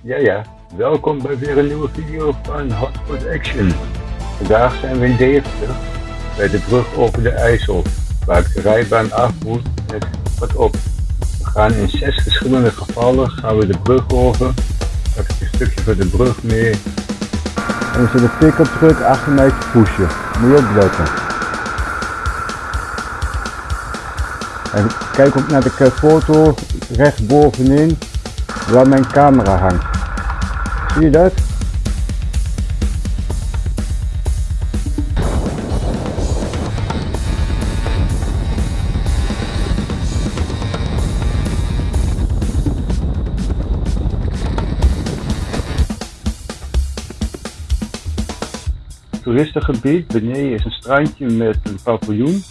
Ja, ja. Welkom bij weer een nieuwe video van Hotspot Action. Vandaag zijn we in Deventer, bij de brug over de IJssel, waar ik de rijbaan af moet met wat op. We gaan in zes verschillende gevallen gaan we de brug over, ik een stukje van de brug mee. En zit een pick-up truck achter mij pushen. Moet je opletten. En kijk ook naar de foto rechtsbovenin waar mijn camera hangt. Zie je dat? Toeristengebied, beneden is een strandje met een paviljoen.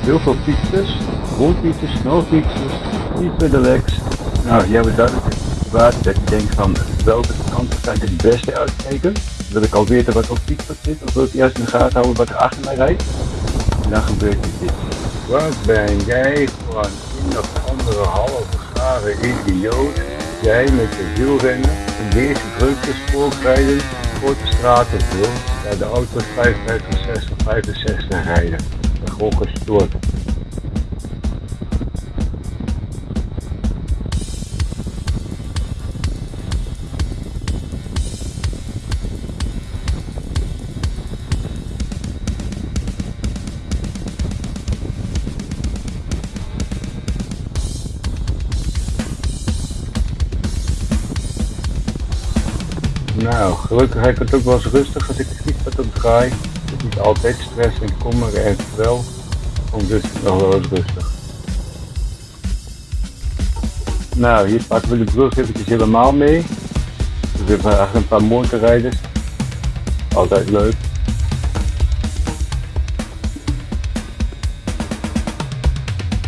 Heel veel fietsers, rolfietsers, snelfietsers, pedelecs. Nou, jij hebt duidelijk waar dat je denkt van welke kant kan ik het beste uitkijken. Wil ik al weten wat op fietspad zit of wil ik eerst in de gaten houden wat er achter mij rijdt. En dan gebeurt dit. Wat ben jij voor een of andere halve gare idioot? Jij met je wielrennen in deze drukte spookrijden voor de straten wil, de auto's 55, 60, 65 rijden. Gewoon gestoord. Nou, gelukkig heb ik het ook wel eens rustig als ik de fietspad op draai. Het niet altijd stress en kommer en wel. Om dus nog wel eens rustig. Nou, hier pakken we de brug eventjes helemaal mee. We hebben eigenlijk een paar motorrijders. Altijd leuk.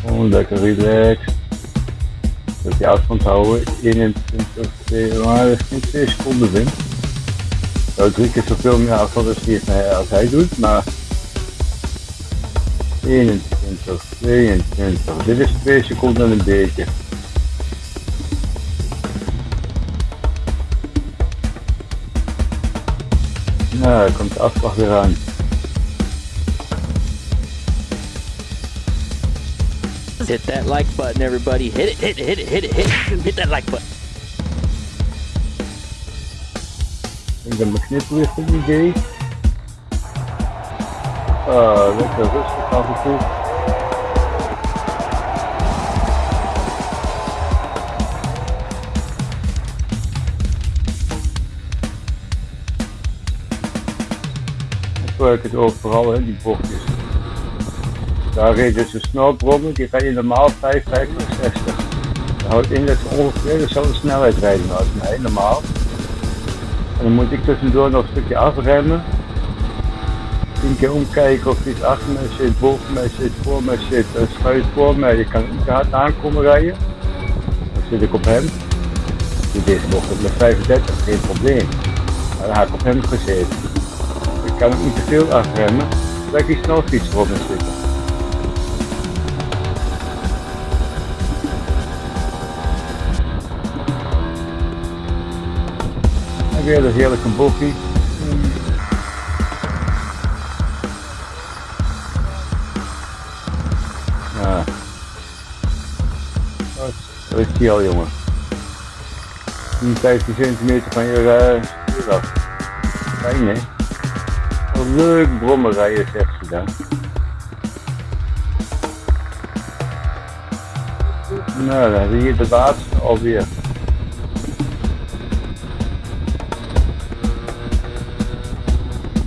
Oh, lekker relaxed. Dat je afstand houden. 21, 2, maar dat is niet 2 seconden wind. Nou, drie keer zoveel meer afstand als, hij, als hij doet, maar 21, 22, dit is 2 seconden een beetje. Nou, komt de afslag weer aan. Hit that like button, everybody. Hit it, hit it, hit it, hit it, hit it. Hit that like button. Ik ben mijn kniplicht idee. Ah, lekker rustig af en toe. Ik het overal, hè, die bochtjes. Daar reed dus een snelbrommer, die rijdt normaal 5, 50, 60. Dat houdt in dat ze ongeveer dezelfde snelheid rijden als mij, normaal. En dan moet ik tussendoor nog een stukje afremmen. Tien keer omkijken of iets achter mij zit, boven mij zit, voor mij zit. Dan schuift voor mij, je kan niet hard aankomen rijden. Dan zit ik op hem. Dit is nog met 35, geen probleem. Maar dan heb ik op hem gezeten. Ik kan ook niet te veel afremmen, dat ik die snelfiets erop me zitten. Weer een heerlijke boffie. Ja. Dat is die al jongen. 10, 15 centimeter van je uh, stuur af. Fijn hè? Wat leuk brommen rijden zegt ze dan. Nou, dan zie je de laatste alweer.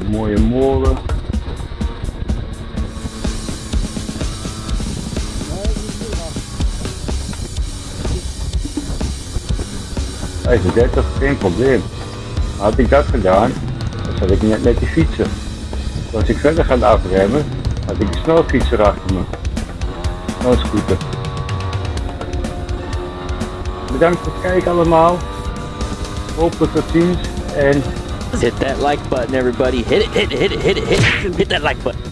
Mooie molen. Vijfendertig, geen probleem. Had ik dat gedaan, dan zat ik net met die fietsen. Als ik verder ga afremmen, had ik een snelfietser achter me. Snelscooter. Bedankt voor het kijken allemaal. Hopelijk tot ziens en Hit that like button, everybody. Hit it, hit it, hit it, hit it, hit it. Hit that like button.